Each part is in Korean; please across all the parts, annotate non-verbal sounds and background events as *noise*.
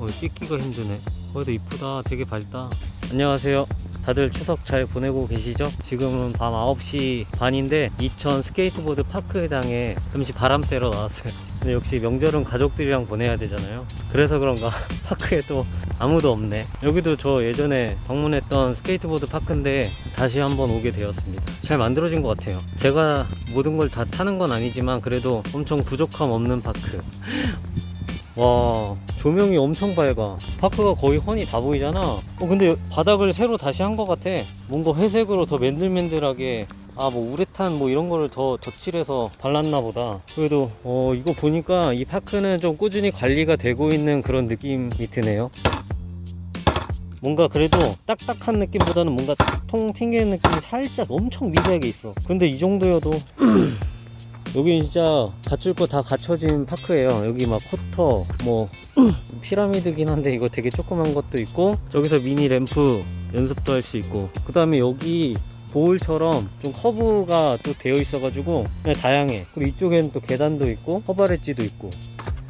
어, 찍기가 힘드네. 그래도 이쁘다. 되게 밝다. 안녕하세요. 다들 추석 잘 보내고 계시죠? 지금은 밤 9시 반인데 이천 스케이트보드 park장에 잠시 바람 쐬러 나왔어요. 근데 역시 명절은 가족들이랑 보내야 되잖아요. 그래서 그런가? *laughs* park에 또 아무도 없네. 여기도 저 예전에 방문했던 스케이트보드 park인데 다시 한번 오게 되었습니다. 잘 만들어진 것 같아요. 제가 모든 걸 다 타는 건 아니지만 그래도 엄청 부족함 없는 park *laughs* 와 조명이 엄청 밝아. 파크가 거의 훤히 다 보이잖아. 어 근데 바닥을 새로 다시 한 것 같아. 뭔가 회색으로 더 맨들맨들하게 아 뭐 우레탄 뭐 이런 거를 더 덧칠해서 발랐나 보다. 그래도 어 이거 보니까 이 파크는 좀 꾸준히 관리가 되고 있는 그런 느낌이 드네요. 뭔가 그래도 딱딱한 느낌보다는 뭔가 통 튕기는 느낌이 살짝 엄청 미세하게 있어. 근데 이 정도여도 *clears throat* 여기 진짜 갖출 거 다 갖춰진 park예요. 여기 막 quarter 뭐 *clears throat* 피라미드긴 한데 이거 되게 조그만 것도 있고 저기서 mini ramp 연습도 할 수 있고 그 다음에 여기 bowl처럼 좀 커브가 또 되어 있어 가지고 그냥 다양해. 그리고 이쪽에는 또 계단도 있고 hubba ledge도 있고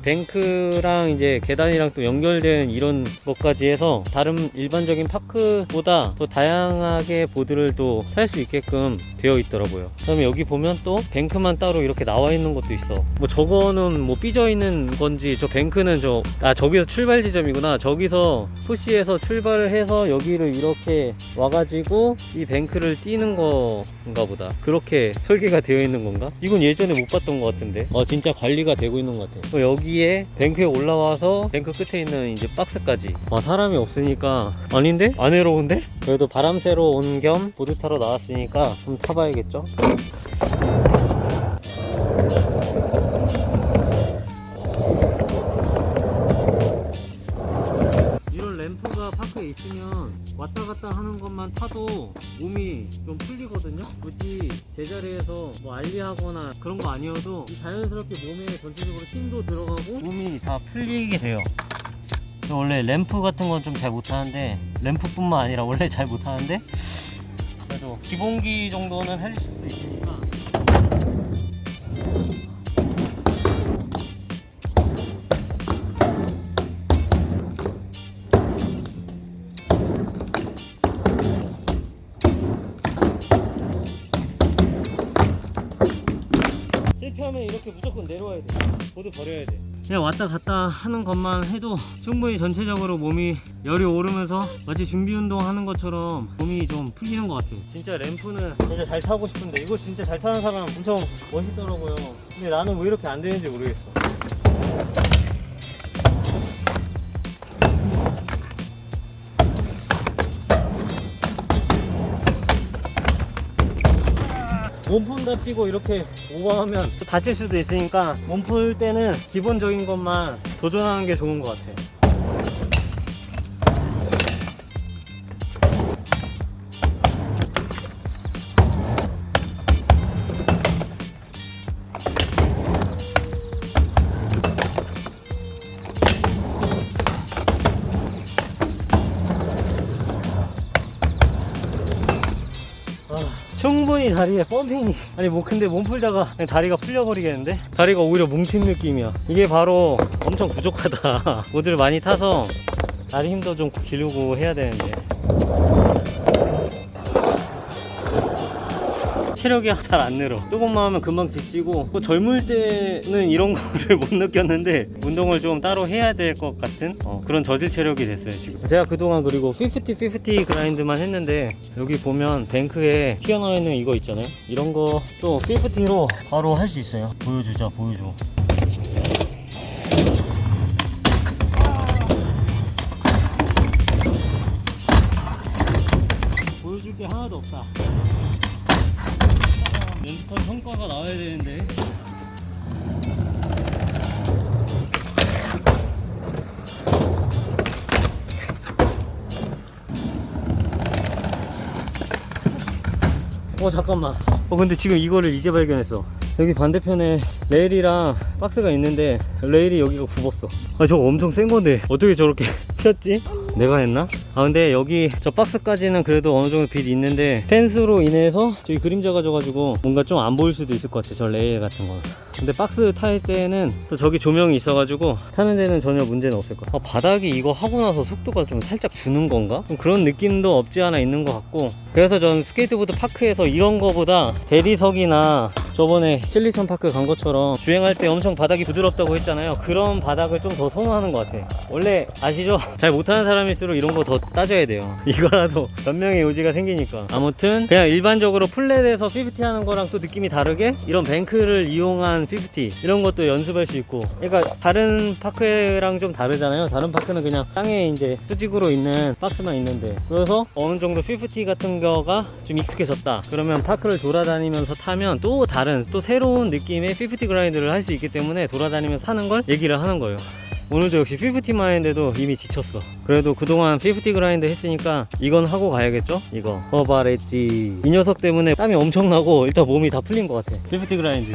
bank랑 이제 계단이랑 또 연결된 이런 것까지 해서 다른 일반적인 park보다 더 다양하게 보드를 또탈수 있게끔 되어 있더라고요. 그 다음에 여기 보면 또 bank만 따로 이렇게 나와 있는 것도 있어. 뭐 저거는 뭐 삐져 있는 건지 저 bank는 저 아 저기서 출발 지점이구나. 저기서 push해서 출발을 해서 여기를 이렇게 와가지고 이 bank를 뛰는 건가 보다. 그렇게 설계가 되어 있는 건가? 이건 예전에 못 봤던 것 같은데. 어 진짜 관리가 되고 있는 것 같아 어, 여기 에 bank에 올라와서 bank 끝에 있는 이제 박스까지 아 사람이 없으니까 아닌데? 안 외로운데? 그래도 바람 쐬러 온 겸 보드 타러 나왔으니까 좀 타봐야겠죠? 파크에 있으면 왔다 갔다 하는 것만 타도 몸이 좀 풀리거든요? 굳이 제자리에서 뭐 알리하거나 그런 거 아니어도 이 자연스럽게 몸에 전체적으로 힘도 들어가고 몸이 다 풀리게 돼요. 저 원래 램프 같은 건 좀 잘 못하는데 램프뿐만 아니라 원래 잘 못하는데 그래도 기본기 정도는 할 수 있으니까 하면 이렇게 무조건 내려와야 돼. 보드 버려야 돼. 그냥 왔다 갔다 하는 것만 해도 충분히 전체적으로 몸이 열이 오르면서 마치 준비 운동 하는 것처럼 몸이 좀 풀리는 것 같아요. 진짜 램프는 진짜 잘 타고 싶은데 이거 진짜 잘 타는 사람 엄청 멋있더라고요. 근데 나는 왜 이렇게 안 되는지 모르겠어 몸풀 다치고 이렇게 오버하면 또 다칠 수도 있으니까 몸풀 때는 기본적인 것만 도전하는 게 좋은 것 같아요 충분히 다리에 펌핑이. 아니 뭐 근데 몸 풀다가 그냥 다리가 풀려버리겠는데? 다리가 오히려 뭉친 느낌이야. 이게 바로 엄청 부족하다. *laughs* 모드를 많이 타서 다리 힘도 좀 기르고 해야 되는데 체력이 *laughs* 잘 안 늘어. 조금만 하면 금방 지치고 또 젊을 때는 이런 *laughs* 거를 못 느꼈는데 운동을 좀 따로 해야 될 것 같은 어, 그런 저질 체력이 됐어요 지금. 제가 그동안 그리고 50-50 그라인드만 했는데 여기 보면 뱅크에 튀어나와 있는 이거 있잖아요. 이런 거 또 50로 바로 할 수 있어요. 보여주자 보여줘. 보여줄 게 하나도 없다 연습한 성과가 나와야 되는데. 어 잠깐만. 어 근데 지금 이거를 이제 발견했어. 여기 반대편에 레일이랑 박스가 있는데 레일이 여기가 굽었어. 아 저거 엄청 센 건데 어떻게 저렇게 *laughs* 폈지? 내가 했나? 아 근데 여기 저 박스까지는 그래도 어느 정도 빛이 있는데 펜스로 인해서 저기 그림자가 져가지고 뭔가 좀 안 보일 수도 있을 것 같아 저 레일 같은 거 근데 박스 탈 때는 또 저기 조명이 있어가지고 타는 데는 전혀 문제는 없을 거야 아, 바닥이 이거 하고 나서 속도가 좀 살짝 주는 건가? 좀 그런 느낌도 없지 않아 있는 것 같고 그래서 전 스케이트보드 park에서 이런 거보다 대리석이나 저번에 실리선 파크 간 것처럼 주행할 때 엄청 바닥이 부드럽다고 했잖아요 그런 바닥을 좀 더 선호하는 것 같아 원래 아시죠? 잘 못하는 사람 일수록 이런 거 더 따져야 돼요. *laughs* 이거라도 변명의 여지가 생기니까. 아무튼 그냥 일반적으로 flat에서 50 하는 거랑 또 느낌이 다르게 이런 bank를 이용한 50 이런 것도 연습할 수 있고. 그러니까 다른 park랑 좀 다르잖아요. 다른 park는 그냥 땅에 이제 수직으로 있는 박스만 있는데. 그래서 어느 정도 50 같은 거가 좀 익숙해졌다. 그러면 park를 돌아다니면서 타면 또 다른 또 새로운 느낌의 50 grind를 할 수 있기 때문에 돌아다니면서 하는 걸 얘기를 하는 거예요 오늘도 역시 50만 했는데도 이미 지쳤어. 그래도 그동안 50 grind 했으니까 이건 하고 가야겠죠? 이거. hubba ledge. 이 녀석 때문에 땀이 엄청나고 일단 몸이 다 풀린 것 같아. 50 grind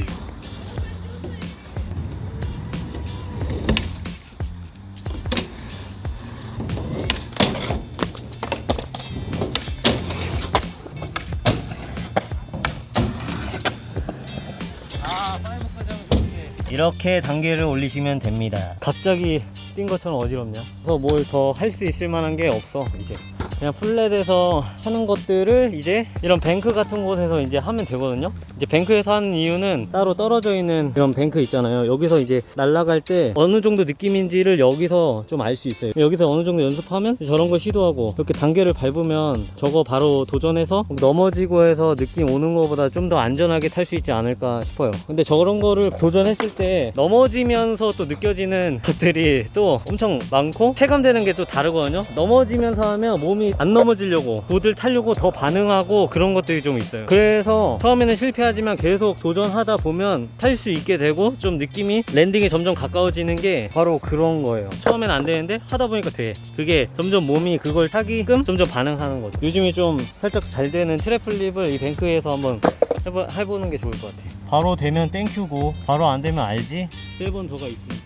이렇게 단계를 올리시면 됩니다. 갑자기 뛴 것처럼 어지럽냐? 그래서 뭘 더 할 수 있을 만한 게 없어 이제 그냥 flat에서 하는 것들을 이제 이런 bank 같은 곳에서 이제 하면 되거든요. 이제 bank에서 하는 이유는 따로 떨어져 있는 이런 bank 있잖아요. 여기서 이제 날아갈 때 어느 정도 느낌인지를 여기서 좀 알 수 있어요. 여기서 어느 정도 연습하면 저런 거 시도하고 이렇게 단계를 밟으면 저거 바로 도전해서 넘어지고 해서 느낌 오는 것보다 좀 더 안전하게 탈 수 있지 않을까 싶어요. 근데 저런 거를 도전했을 때 넘어지면서 또 느껴지는 것들이 또 엄청 많고 체감되는 게 또 다르거든요. 넘어지면서 하면 몸이 안 넘어지려고 보드를 타려고 더 반응하고 그런 것들이 좀 있어요. 그래서 처음에는 실패하지만 계속 도전하다 보면 탈 수 있게 되고 좀 느낌이 landing이 점점 가까워지는 게 바로 그런 거예요. 처음엔 안 되는데 하다 보니까 돼. 그게 점점 몸이 그걸 타게끔 점점 반응하는 거죠. 요즘에 좀 살짝 잘 되는 tre flip을 이 bank에서 한번 해보, 해보는 게 좋을 것 같아 바로 되면 thank you고 바로 안 되면 알지? 세번 더가 있으니까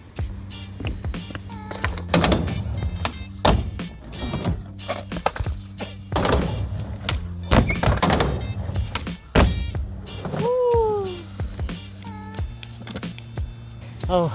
아우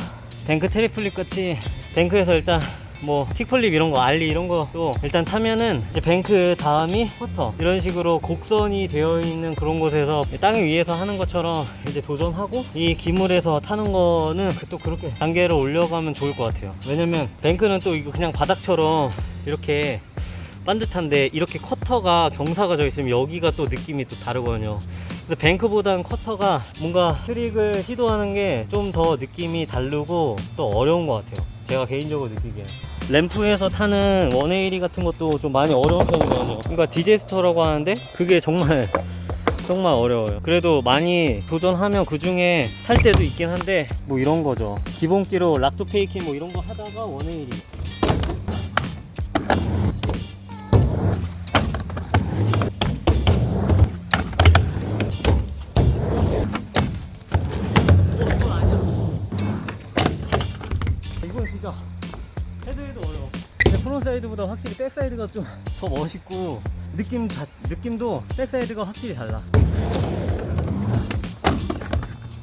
bank tre flip 같이 bank에서 일단 뭐 kickflip 이런 거 ollie 이런 거도 일단 타면은 이제 bank 다음이 quarter. 이런 식으로 곡선이 되어 있는 그런 곳에서 땅 위에서 하는 것처럼 이제 도전하고 이 기물에서 타는 거는 그또 그렇게 단계를 올려가면 좋을 것 같아요. 왜냐면 bank는 또 이거 그냥 바닥처럼 이렇게 반듯한데 이렇게 quarter가 경사가 져 있으면 여기가 또 느낌이 또 다르거든요 근데 bank보다는 quarter가 뭔가 트릭을 시도하는 게 좀 더 느낌이 다르고 또 어려운 것 같아요. 제가 개인적으로 느끼기에 ramp에서 타는 180 같은 것도 좀 많이 어려운 편이거든요. 그러니까 disaster라고 하는데 그게 정말 *laughs* 정말 어려워요. 그래도 많이 도전하면 그 중에 탈 때도 있긴 한데 뭐 이런 거죠. 기본기로 rock to fakie 뭐 이런 거 하다가 180 보다 확실히 backside가 좀 더 멋있고 느낌 자, 느낌도 backside가 확실히 달라.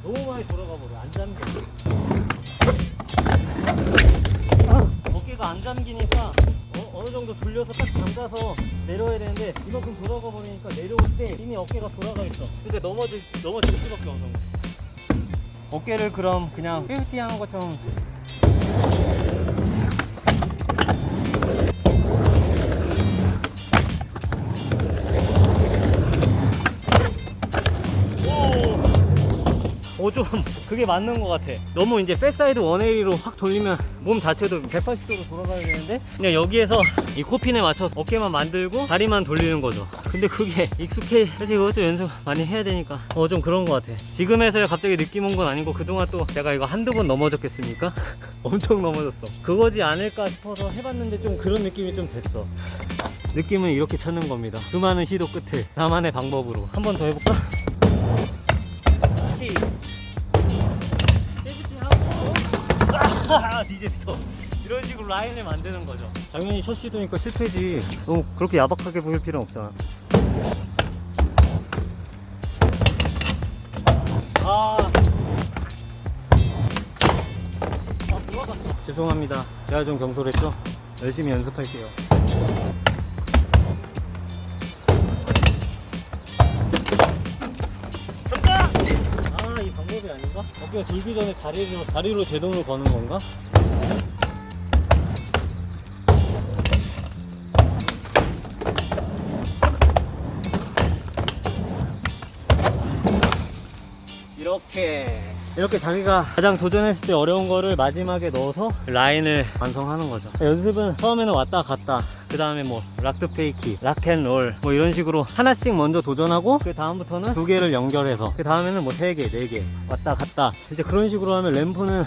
너무 많이 돌아가 버려. 안 잠겨. 아, 어깨가 안 잠기니까 어느 정도 돌려서 딱 잠가서 내려야 되는데 이만큼 돌아가 버리니까 내려올 때 이미 어깨가 돌아가 있어. 근데 넘어질 넘어질 수밖에 없어. 어깨를 그럼 그냥 50 하는 것처럼 오, 좀 *laughs* 그게 맞는 것 같아. 너무 이제 backside 180로 확 돌리면 몸 자체도 180도로 돌아가야 되는데 그냥 여기에서 이 coping에 맞춰서 어깨만 만들고 다리만 돌리는 거죠. 근데 그게 *laughs* 익숙해. 사실 이것도 연습 많이 해야 되니까 어 좀 그런 것 같아. 지금에서야 갑자기 느낌 온 건 아니고 그동안 또 내가 이거 한두 번 넘어졌겠습니까? *laughs* 엄청 넘어졌어. 그거지 않을까 싶어서 해봤는데 좀 그런 느낌이 좀 됐어. 느낌은 이렇게 찾는 겁니다. 수많은 시도 끝에 나만의 방법으로 한 번 더 해볼까? 이. 아, 디제스터 이런 식으로 라인을 만드는 거죠. 당연히 첫 시도니까 실패지. 너무 그렇게 야박하게 보일 필요는 없잖아. 아. 아. 죄송합니다. 제가 좀 경솔했죠? 열심히 연습할게요. 어깨가 들기 전에 다리로, 다리로 제동을 거는 건가? 이렇게 이렇게 자기가 가장 도전했을 때 어려운 거를 마지막에 넣어서 라인을 완성하는 거죠. 연습은 처음에는 왔다 갔다 그 다음에 뭐 rock to fakie rock and roll 뭐 이런 식으로 하나씩 먼저 도전하고 그 다음부터는 두 개를 연결해서 그 다음에는 뭐 세 개, 네 개 왔다 갔다. 이제 그런 식으로 하면 ramp는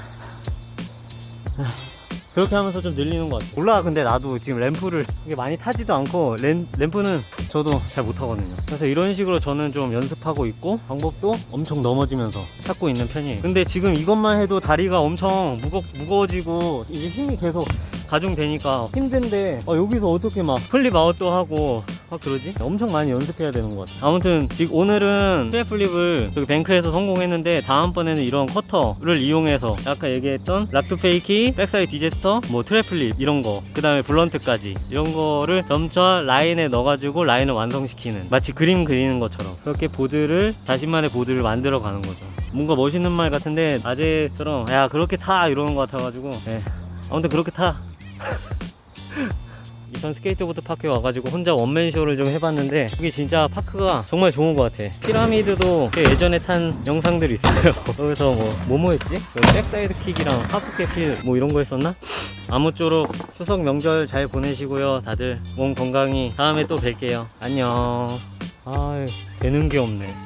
그렇게 하면서 좀 늘리는 것 같아요. 몰라 근데 나도 지금 ramp를 많이 타지도 않고 ram, ramp는 저도 잘 못하거든요. 그래서 이런 식으로 저는 좀 연습하고 있고 방법도 엄청 넘어지면서 찾고 있는 편이에요. 근데 지금 이것만 해도 다리가 엄청 무거, 무거워지고 이게 힘이 계속 가중되니까 힘든데 어, 여기서 어떻게 막 flip out도 하고 아 그러지? 엄청 많이 연습해야 되는 것 같아 아무튼 지금 오늘은 tre flip을 여기 bank에서 성공했는데 다음번에는 이런 quarter를 이용해서 아까 얘기했던 rock to fakie, backside disaster, 뭐 tre flip 이런 거그 다음에 blunt까지 이런 거를 점차 라인에 넣어가지고 라인을 완성시키는 마치 그림 그리는 것처럼 그렇게 보드를 자신만의 보드를 만들어 가는 거죠 뭔가 멋있는 말 같은데 아재처럼 야 그렇게 타 이러는 것 같아가지고 예. 아무튼 그렇게 타 *laughs* 이천 스케이트보드 park에 와가지고 혼자 원맨쇼를 좀 해봤는데 이게 진짜 park가 정말 좋은 것 같아. 피라미드도 꽤 예전에 탄 영상들이 있어요. *laughs* 여기서 뭐 뭐뭐 했지? 그 backside kick이랑 half cab heel 뭐 이런 거 했었나? 아무쪼록 추석 명절 잘 보내시고요 다들. 몸 건강히. 다음에 또 뵐게요. 안녕. 아 되는 게 없네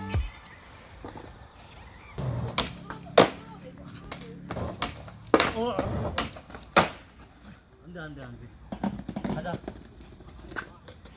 daan daan.